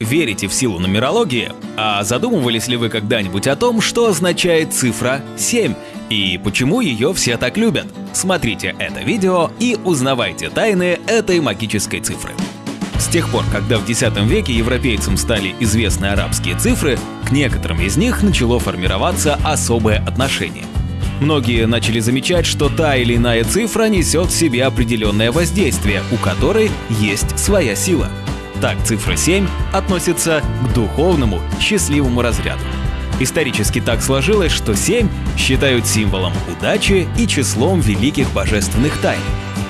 Верите в силу нумерологии? А задумывались ли вы когда-нибудь о том, что означает цифра 7 и почему ее все так любят? Смотрите это видео и узнавайте тайны этой магической цифры. С тех пор, когда в X веке европейцам стали известны арабские цифры, к некоторым из них начало формироваться особое отношение. Многие начали замечать, что та или иная цифра несет в себе определенное воздействие, у которой есть своя сила – так цифра 7 относится к духовному, счастливому разряду. Исторически так сложилось, что 7 считают символом удачи и числом великих божественных тайн.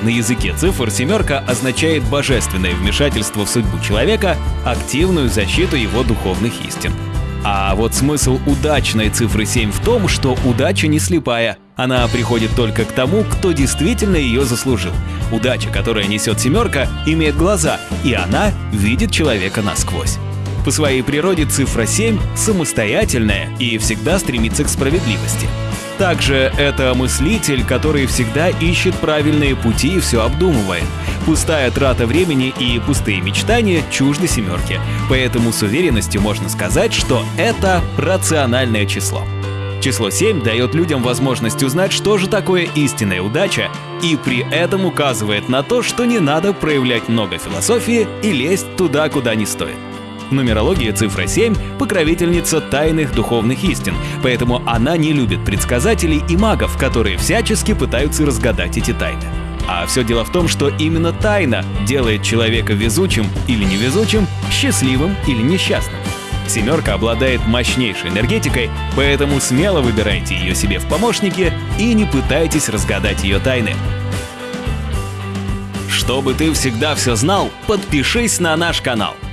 На языке цифр семерка означает божественное вмешательство в судьбу человека, активную защиту его духовных истин – а вот смысл удачной цифры 7 в том, что удача не слепая. Она приходит только к тому, кто действительно ее заслужил. Удача, которая несет семерка, имеет глаза, и она видит человека насквозь. По своей природе цифра 7 самостоятельная и всегда стремится к справедливости. Также это мыслитель, который всегда ищет правильные пути и все обдумывает. Пустая трата времени и пустые мечтания чужды семерки, поэтому с уверенностью можно сказать, что это рациональное число. Число 7 дает людям возможность узнать, что же такое истинная удача, и при этом указывает на то, что не надо проявлять много философии и лезть туда, куда не стоит. В нумерологии цифра 7 — покровительница тайных духовных истин, поэтому она не любит предсказателей и магов, которые всячески пытаются разгадать эти тайны. А все дело в том, что именно тайна делает человека везучим или невезучим, счастливым или несчастным. Семерка обладает мощнейшей энергетикой, поэтому смело выбирайте ее себе в помощники и не пытайтесь разгадать ее тайны. Чтобы ты всегда все знал, подпишись на наш канал –